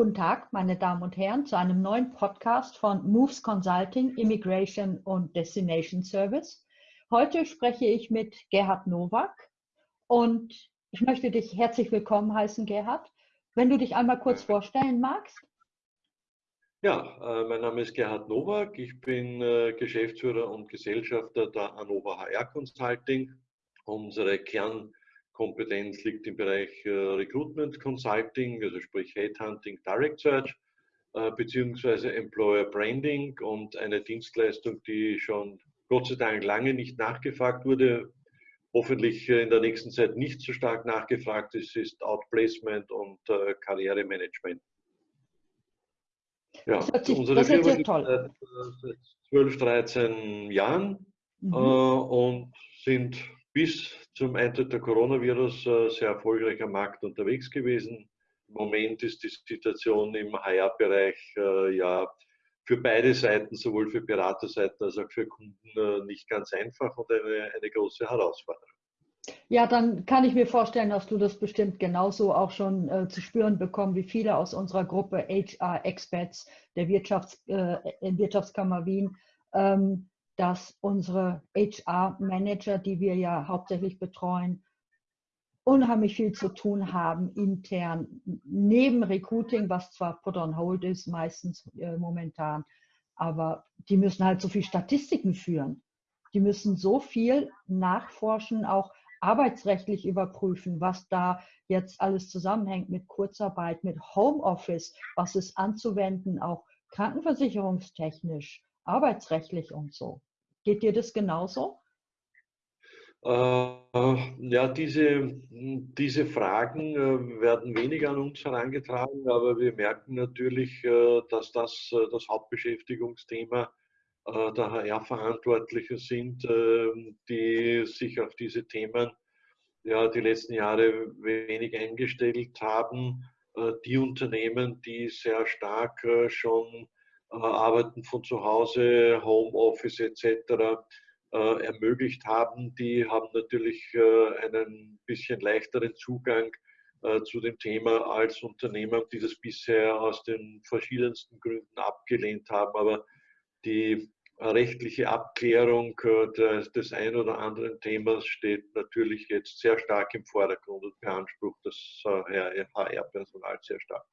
Guten Tag, meine Damen und Herren, zu einem neuen Podcast von Moves Consulting, Immigration und Destination Service. Heute spreche ich mit Gerhard Nowak und ich möchte dich herzlich willkommen heißen, Gerhard. Wenn du dich einmal kurz vorstellen magst. Ja, äh, mein Name ist Gerhard Nowak. Ich bin äh, Geschäftsführer und Gesellschafter der Anova HR Consulting. Unsere Kern Kompetenz liegt im Bereich äh, Recruitment Consulting, also sprich Headhunting, Direct Search, äh, beziehungsweise Employer Branding und eine Dienstleistung, die schon Gott sei Dank lange nicht nachgefragt wurde, hoffentlich äh, in der nächsten Zeit nicht so stark nachgefragt ist, ist Outplacement und Karrieremanagement. Ja, das, sich, unsere Firma gibt seit 12, 13 Jahren mhm. und sind bis zum Eintritt der Coronavirus äh, sehr erfolgreich am Markt unterwegs gewesen. Im Moment ist die Situation im HR-Bereich äh, ja für beide Seiten, sowohl für Beraterseiten als auch für Kunden, äh, nicht ganz einfach und eine, eine große Herausforderung. Ja, dann kann ich mir vorstellen, dass du das bestimmt genauso auch schon äh, zu spüren bekommen, wie viele aus unserer Gruppe HR-Experts der Wirtschafts-, äh, Wirtschaftskammer Wien. Ähm, dass unsere HR-Manager, die wir ja hauptsächlich betreuen, unheimlich viel zu tun haben intern, neben Recruiting, was zwar put on hold ist, meistens äh, momentan, aber die müssen halt so viel Statistiken führen. Die müssen so viel nachforschen, auch arbeitsrechtlich überprüfen, was da jetzt alles zusammenhängt mit Kurzarbeit, mit Homeoffice, was ist anzuwenden, auch krankenversicherungstechnisch, arbeitsrechtlich und so. Geht dir das genauso? Äh, ja, diese, diese Fragen äh, werden weniger an uns herangetragen, aber wir merken natürlich, äh, dass das das Hauptbeschäftigungsthema der HR-Verantwortlichen sind, die sich auf diese Themen ja, die letzten Jahre wenig eingestellt haben. Die Unternehmen, die sehr stark schon Arbeiten von zu Hause, Homeoffice etc. Äh, ermöglicht haben, die haben natürlich äh, einen bisschen leichteren Zugang zu dem Thema als Unternehmer, die das bisher aus den verschiedensten Gründen abgelehnt haben. Aber die rechtliche Abklärung des, des ein oder anderen Themas steht natürlich jetzt sehr stark im Vordergrund und beansprucht das HR-Personal sehr stark.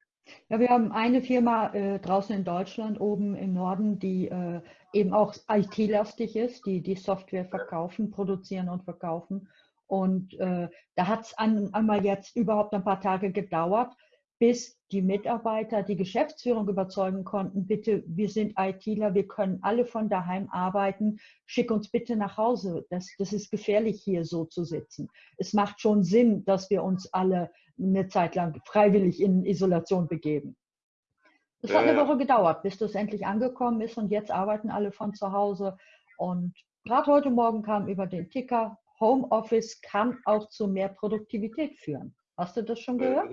Ja, wir haben eine Firma äh, draußen in Deutschland, oben im Norden, die äh, eben auch IT-lastig ist, die die Software verkaufen, produzieren und verkaufen. Und äh, da hat es ein, einmal jetzt überhaupt ein paar Tage gedauert, bis die Mitarbeiter die Geschäftsführung überzeugen konnten, bitte, wir sind ITler, wir können alle von daheim arbeiten, schick uns bitte nach Hause. Das, das ist gefährlich, hier so zu sitzen. Es macht schon Sinn, dass wir uns alle eine Zeit lang freiwillig in Isolation begeben. Es hat eine Woche gedauert, bis das endlich angekommen ist und jetzt arbeiten alle von zu Hause. Und gerade heute Morgen kam über den Ticker, Homeoffice kann auch zu mehr Produktivität führen. Hast du das schon gehört?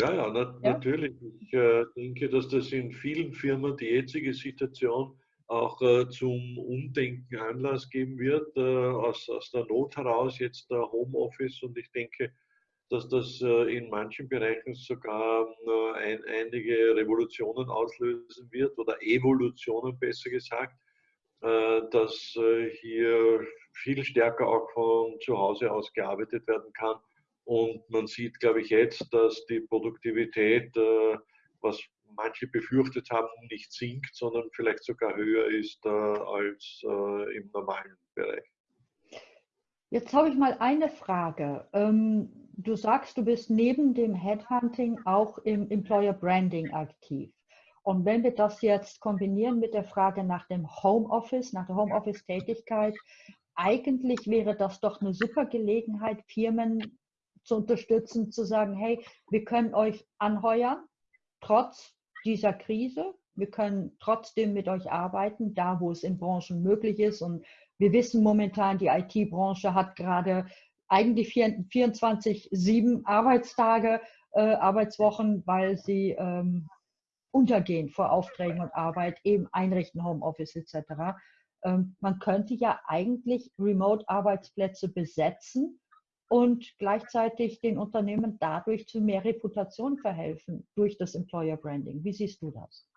Ja, ja, na, ja? natürlich. Ich äh, denke, dass das in vielen Firmen die jetzige Situation auch äh, zum Umdenken Anlass geben wird, äh, aus, aus der Not heraus jetzt der Homeoffice. Und ich denke, dass das äh, in manchen Bereichen sogar äh, ein, einige Revolutionen auslösen wird oder Evolutionen besser gesagt, äh, dass hier viel stärker auch von zu Hause aus gearbeitet werden kann. Und man sieht, glaube ich, jetzt, dass die Produktivität, was manche befürchtet haben, nicht sinkt, sondern vielleicht sogar höher ist als im normalen Bereich. Jetzt habe ich mal eine Frage. Ähm, du sagst, du bist neben dem Headhunting auch im Employer Branding aktiv. Und wenn wir das jetzt kombinieren mit der Frage nach dem Homeoffice, nach der Homeoffice-Tätigkeit, eigentlich wäre das doch eine super Gelegenheit, Firmen zu unterstützen, zu sagen, hey, wir können euch anheuern, trotz dieser Krise. Wir können trotzdem mit euch arbeiten, da wo es in Branchen möglich ist und wir wissen momentan, die IT-Branche hat gerade eigentlich 24-7 Arbeitstage, äh, Arbeitswochen, weil sie ähm, untergehen vor Aufträgen und Arbeit, eben einrichten, Homeoffice etc. Ähm, man könnte ja eigentlich Remote-Arbeitsplätze besetzen und gleichzeitig den Unternehmen dadurch zu mehr Reputation verhelfen durch das Employer Branding. Wie siehst du das?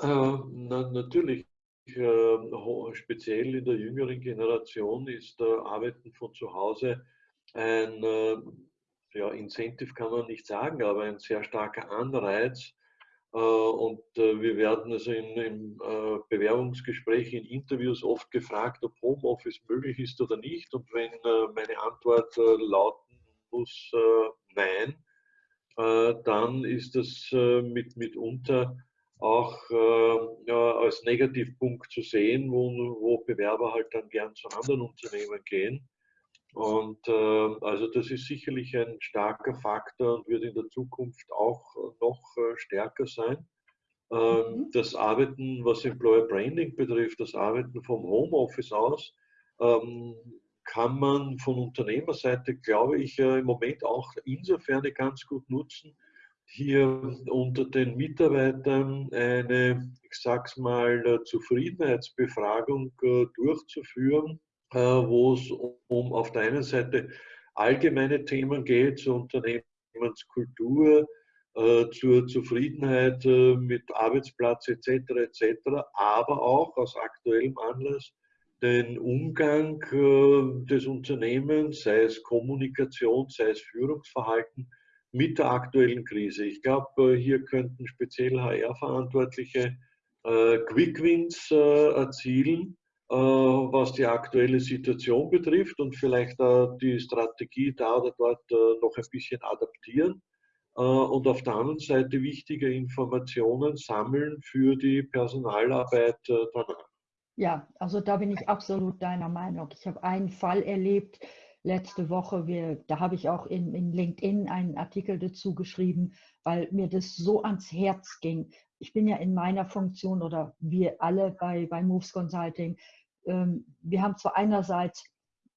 Äh, na, natürlich. Äh, speziell in der jüngeren Generation ist äh, Arbeiten von zu Hause ein äh, ja, Incentive kann man nicht sagen, aber ein sehr starker Anreiz. Äh, und äh, wir werden also in, in Bewerbungsgesprächen, in Interviews oft gefragt, ob Homeoffice möglich ist oder nicht. Und wenn meine Antwort lauten muss, nein, dann ist das mit, mitunter auch äh, als Negativpunkt zu sehen, wo, wo Bewerber halt dann gern zu anderen Unternehmen gehen. Und äh, also das ist sicherlich ein starker Faktor und wird in der Zukunft auch noch äh, stärker sein. Ähm, mhm. Das Arbeiten, was Employer Branding betrifft, das Arbeiten vom Homeoffice aus, ähm, kann man von Unternehmerseite, glaube ich, äh, im Moment auch insofern ganz gut nutzen, hier unter den Mitarbeitern eine, ich sag's mal, äh, Zufriedenheitsbefragung äh, durchzuführen äh, wo es um auf der einen Seite allgemeine Themen geht, zur Unternehmenskultur, äh, zur Zufriedenheit äh, mit Arbeitsplatz etc. etc., aber auch aus aktuellem Anlass den Umgang des Unternehmens, sei es Kommunikation, sei es Führungsverhalten, mit der aktuellen Krise. Ich glaube, hier könnten speziell HR-Verantwortliche Quick Wins erzielen äh, was die aktuelle Situation betrifft und vielleicht die Strategie da oder dort äh, noch ein bisschen adaptieren äh, und auf der anderen Seite wichtige Informationen sammeln für die Personalarbeit danach. Ja, also da bin ich absolut deiner Meinung. Ich habe einen Fall erlebt letzte Woche, wir, da habe ich auch in, in LinkedIn einen Artikel dazu geschrieben, weil mir das so ans Herz ging ich bin ja in meiner Funktion oder wir alle bei, bei Moves Consulting, ähm, wir haben zwar einerseits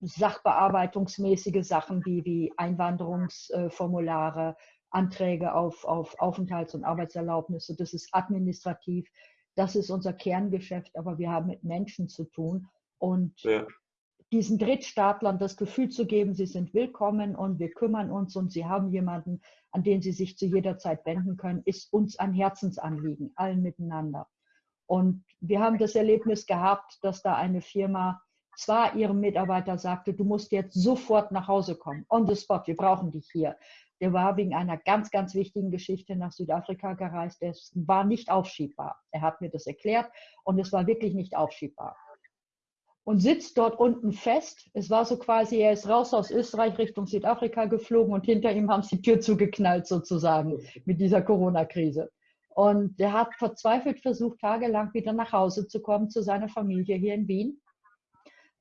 sachbearbeitungsmäßige Sachen wie, wie Einwanderungsformulare, Anträge auf, auf Aufenthalts- und Arbeitserlaubnisse, das ist administrativ, das ist unser Kerngeschäft, aber wir haben mit Menschen zu tun und ja. Diesen Drittstaatlern das Gefühl zu geben, sie sind willkommen und wir kümmern uns und sie haben jemanden, an den sie sich zu jeder Zeit wenden können, ist uns ein Herzensanliegen, allen miteinander. Und wir haben das Erlebnis gehabt, dass da eine Firma zwar ihrem Mitarbeiter sagte, du musst jetzt sofort nach Hause kommen, on the spot, wir brauchen dich hier. Der war wegen einer ganz, ganz wichtigen Geschichte nach Südafrika gereist. Es war nicht aufschiebbar. Er hat mir das erklärt und es war wirklich nicht aufschiebbar. Und sitzt dort unten fest. Es war so quasi, er ist raus aus Österreich Richtung Südafrika geflogen und hinter ihm haben sie die Tür zugeknallt sozusagen mit dieser Corona-Krise. Und der hat verzweifelt versucht, tagelang wieder nach Hause zu kommen zu seiner Familie hier in Wien.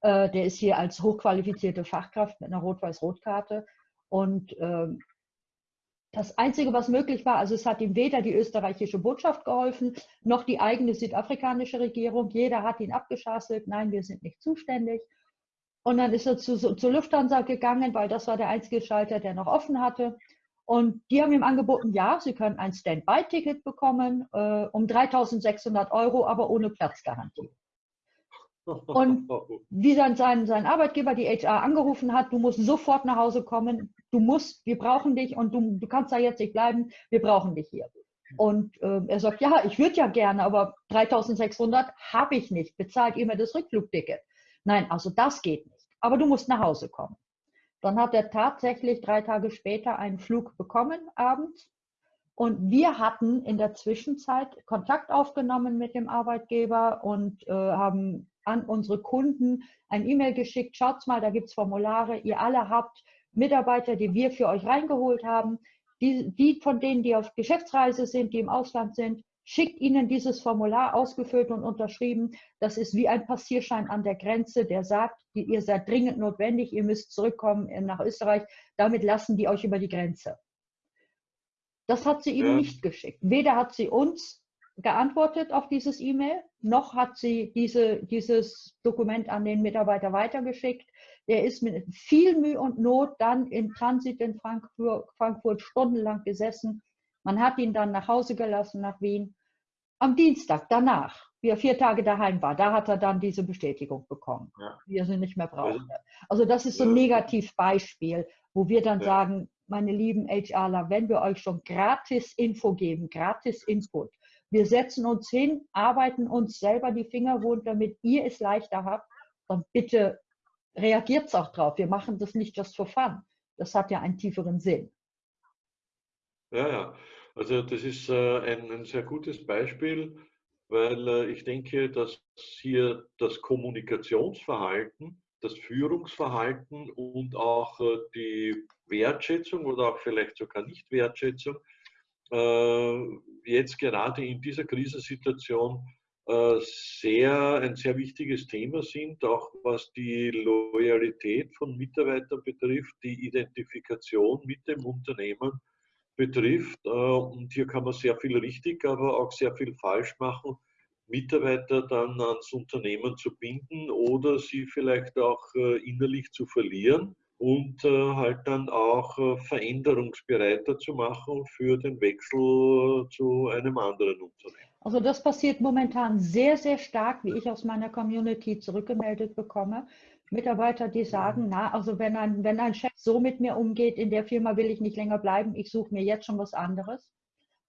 Äh, der ist hier als hochqualifizierte Fachkraft mit einer Rot-Weiß-Rot-Karte. Und äh, das Einzige, was möglich war, also es hat ihm weder die österreichische Botschaft geholfen, noch die eigene südafrikanische Regierung. Jeder hat ihn abgeschasselt. Nein, wir sind nicht zuständig. Und dann ist er zu, zur Lufthansa gegangen, weil das war der einzige Schalter, der noch offen hatte. Und die haben ihm angeboten, ja, Sie können ein Standby-Ticket bekommen äh, um 3.600 Euro, aber ohne Platzgarantie. Und wie dann sein, sein Arbeitgeber, die HR, angerufen hat, du musst sofort nach Hause kommen, du musst, wir brauchen dich und du, du kannst da jetzt nicht bleiben, wir brauchen dich hier. Und äh, er sagt, ja, ich würde ja gerne, aber 3600 habe ich nicht, bezahlt ihr mir das Rückflugticket? Nein, also das geht nicht, aber du musst nach Hause kommen. Dann hat er tatsächlich drei Tage später einen Flug bekommen abends. Und wir hatten in der Zwischenzeit Kontakt aufgenommen mit dem Arbeitgeber und äh, haben an unsere Kunden ein E-Mail geschickt. Schaut mal, da gibt es Formulare. Ihr alle habt Mitarbeiter, die wir für euch reingeholt haben. Die, die von denen, die auf Geschäftsreise sind, die im Ausland sind, schickt Ihnen dieses Formular ausgefüllt und unterschrieben. Das ist wie ein Passierschein an der Grenze, der sagt, ihr seid dringend notwendig, ihr müsst zurückkommen nach Österreich. Damit lassen die euch über die Grenze. Das hat sie ihm ja. nicht geschickt. Weder hat sie uns geantwortet auf dieses E-Mail, noch hat sie diese, dieses Dokument an den Mitarbeiter weitergeschickt. Der ist mit viel Mühe und Not dann in Transit in Frankfurt, Frankfurt stundenlang gesessen. Man hat ihn dann nach Hause gelassen, nach Wien am Dienstag danach wie er vier Tage daheim war, da hat er dann diese Bestätigung bekommen, ja. wie er sie nicht mehr brauchte. Also das ist so ein Negativbeispiel, wo wir dann ja. sagen, meine lieben HRler, wenn wir euch schon gratis Info geben, gratis Input, wir setzen uns hin, arbeiten uns selber die Finger wund, damit ihr es leichter habt, dann bitte reagiert auch drauf. Wir machen das nicht just for fun. Das hat ja einen tieferen Sinn. Ja, ja. Also das ist äh, ein, ein, sehr gutes Beispiel, weil äh, ich denke, dass hier das Kommunikationsverhalten, das Führungsverhalten und auch äh, die Wertschätzung oder auch vielleicht sogar Nicht-Wertschätzung jetzt gerade in dieser Krisensituation sehr, ein sehr wichtiges Thema sind, auch was die Loyalität von Mitarbeitern betrifft, die Identifikation mit dem Unternehmen betrifft. Äh, und hier kann man sehr viel richtig, aber auch sehr viel falsch machen, Mitarbeiter dann ans Unternehmen zu binden oder sie vielleicht auch äh, innerlich zu verlieren und äh, halt dann auch veränderungsbereiter zu machen für den Wechsel zu einem anderen Unternehmen. Also das passiert momentan sehr, sehr stark, wie ich aus meiner Community zurückgemeldet bekomme. Mitarbeiter, die sagen, na, also wenn ein, wenn ein Chef so mit mir umgeht, in der Firma will ich nicht länger bleiben, ich suche mir jetzt schon was anderes.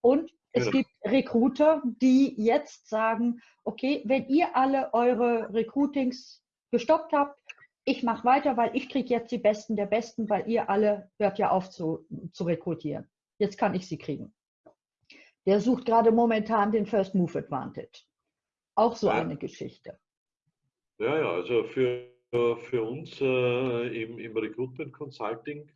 Und es ja. gibt Recruiter, die jetzt sagen, okay, wenn ihr alle eure Recruitings gestoppt habt, ich mache weiter, weil ich kriege jetzt die Besten der Besten, weil ihr alle hört ja auf zu, zu rekrutieren. Jetzt kann ich sie kriegen. Der sucht gerade momentan den First Move Advantage. Auch so ja. eine Geschichte. Ja, ja, also für für uns äh, im, im, Recruitment Consulting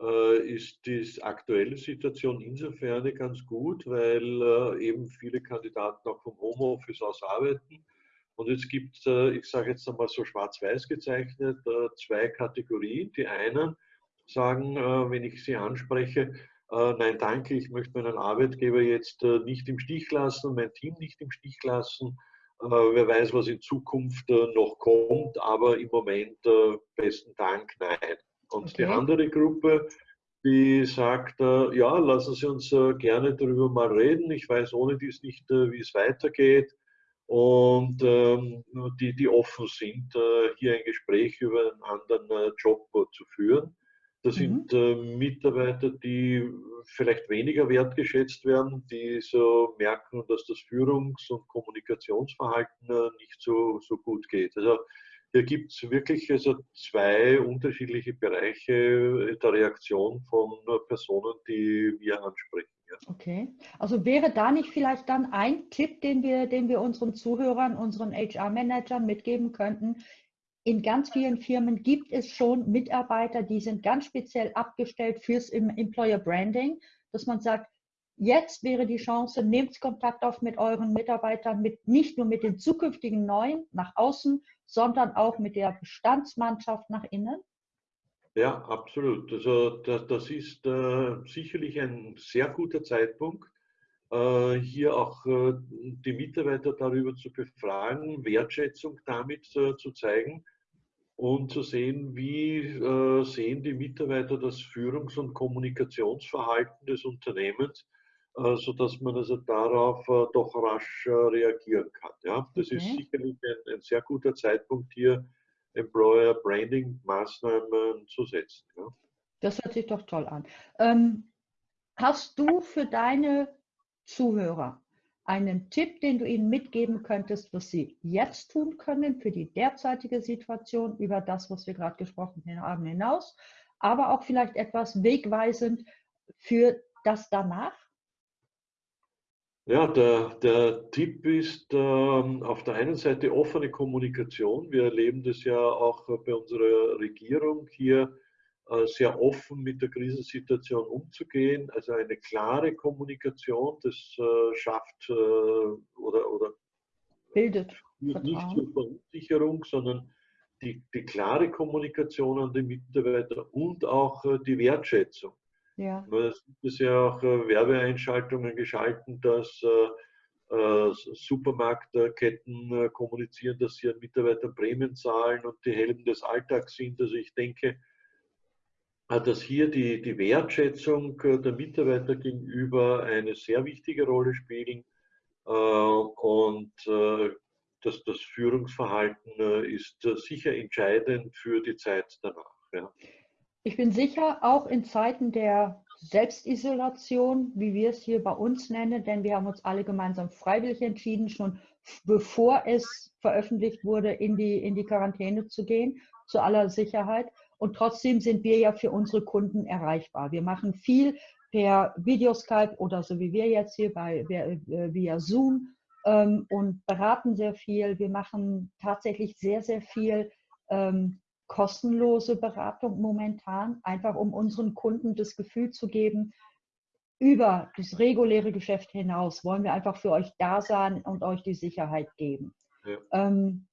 äh, ist die aktuelle Situation insofern ganz gut, weil äh, eben viele Kandidaten auch vom Homeoffice aus arbeiten. Und es gibt, äh, ich sage jetzt einmal so schwarz-weiß gezeichnet, äh, zwei Kategorien. Die einen sagen, äh, wenn ich sie anspreche, nein, danke, ich möchte meinen Arbeitgeber jetzt nicht im Stich lassen, mein Team nicht im Stich lassen wer weiß, was in Zukunft noch kommt, aber im Moment besten Dank, nein. Und okay. die andere Gruppe, die sagt, ja, lassen Sie uns gerne darüber mal reden. Ich weiß ohne dies nicht, wie es weitergeht. Und ähm, die, die offen sind, hier ein Gespräch über einen anderen Job zu führen. Das mhm. sind äh, Mitarbeiter, die vielleicht weniger wertgeschätzt werden, die so merken, dass das Führungs- und Kommunikationsverhalten äh, nicht so, so gut geht. Also hier gibt es wirklich also zwei unterschiedliche Bereiche der Reaktion von Personen, die wir ansprechen. Okay, also wäre da nicht vielleicht dann ein Tipp, den wir, den wir unseren Zuhörern, unseren HR-Managern mitgeben könnten, in ganz vielen Firmen gibt es schon Mitarbeiter, die sind ganz speziell abgestellt fürs Employer Branding, dass man sagt, jetzt wäre die Chance, nehmt Kontakt auf mit euren Mitarbeitern, mit, nicht nur mit den zukünftigen Neuen nach außen, sondern auch mit der Bestandsmannschaft nach innen? Ja, absolut. Also das, das ist äh, sicherlich ein sehr guter Zeitpunkt, äh, hier auch äh, die Mitarbeiter darüber zu befragen, Wertschätzung damit äh, zu zeigen und zu sehen, wie sehen die Mitarbeiter das Führungs- und Kommunikationsverhalten des Unternehmens, sodass man also darauf doch rasch reagieren kann. Ja, das okay. ist sicherlich ein, ein, sehr guter Zeitpunkt hier, Employer Branding Maßnahmen zu setzen. Ja. Das hört sich doch toll an. Ähm, hast du für deine Zuhörer einen Tipp, den du ihnen mitgeben könntest, was sie jetzt tun können für die derzeitige Situation über das, was wir gerade gesprochen haben, hinaus, aber auch vielleicht etwas wegweisend für das danach? Ja, der, der Tipp ist ähm, auf der einen Seite offene Kommunikation. Wir erleben das ja auch bei unserer Regierung hier äh, sehr offen mit der Krisensituation umzugehen. Also eine klare Kommunikation, das äh, schafft äh, oder, oder bildet nicht zur Verunsicherung, sondern die, die klare Kommunikation an die Mitarbeiter und auch die Wertschätzung. Ja. Es gibt ja auch Werbeeinschaltungen geschalten, dass Supermarktketten kommunizieren, dass sie an Mitarbeitern Prämien zahlen und die Helden des Alltags sind. Also ich denke, dass hier die, die Wertschätzung der Mitarbeiter gegenüber eine sehr wichtige Rolle spielen. und das, das Führungsverhalten ist sicher entscheidend für die Zeit danach. Ja. Ich bin sicher, auch in Zeiten der Selbstisolation, wie wir es hier bei uns nennen, denn wir haben uns alle gemeinsam freiwillig entschieden, schon bevor es veröffentlicht wurde, in die, in die Quarantäne zu gehen, zu aller Sicherheit. Und trotzdem sind wir ja für unsere Kunden erreichbar. Wir machen viel per Videoskype oder so wie wir jetzt hier bei, äh, via Zoom ähm, und beraten sehr viel. Wir machen tatsächlich sehr, sehr viel ähm, kostenlose Beratung momentan, einfach um unseren Kunden das Gefühl zu geben, über das reguläre Geschäft hinaus wollen wir einfach für euch da sein und euch die Sicherheit geben. Ja. Ähm,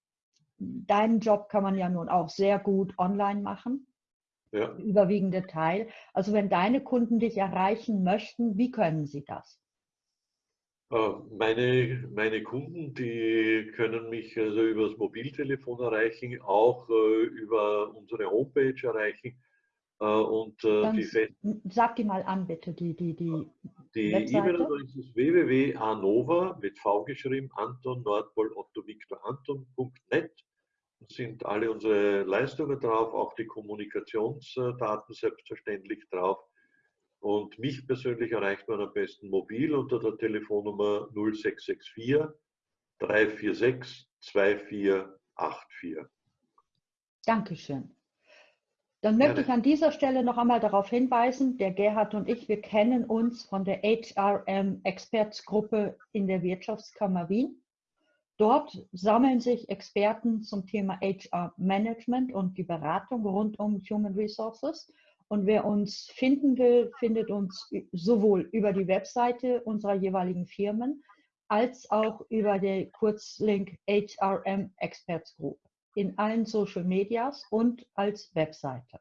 deinen Job kann man ja nun auch sehr gut online machen. Ja. Überwiegende Teil. Also wenn deine Kunden dich erreichen möchten, wie können sie das? Äh, meine, meine Kunden, die können mich also über das Mobiltelefon erreichen, auch äh, über unsere Homepage erreichen. Äh, und äh, die sag die mal an, bitte, die Die, die, die E-Mail-Adresse ist www.anova mit V geschrieben, Anton Nordpol Otto Victor Anton.net. Da sind alle unsere Leistungen drauf, auch die Kommunikationsdaten selbstverständlich drauf. Und mich persönlich erreicht man am besten mobil unter der Telefonnummer 0664 346 2484. Dankeschön. Dann möchte ich an dieser Stelle noch einmal darauf hinweisen, der Gerhard und ich, wir kennen uns von der HRM Experts Gruppe in der Wirtschaftskammer Wien. Dort sammeln sich Experten zum Thema HR Management und die Beratung rund um Human Resources. Und wer uns finden will, findet uns sowohl über die Webseite unserer jeweiligen Firmen als auch über den Kurzlink HRM Experts Group in allen Social Medias und als Webseite.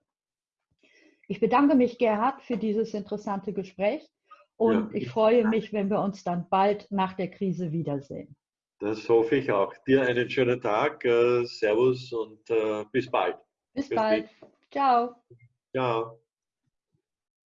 Ich bedanke mich, Gerhard, für dieses interessante Gespräch und ja, ich freue mich, wenn wir uns dann bald nach der Krise wiedersehen. Das hoffe ich auch. Dir einen schönen Tag. Äh, servus und äh, bis bald. Bis bald. Ciao. Ciao.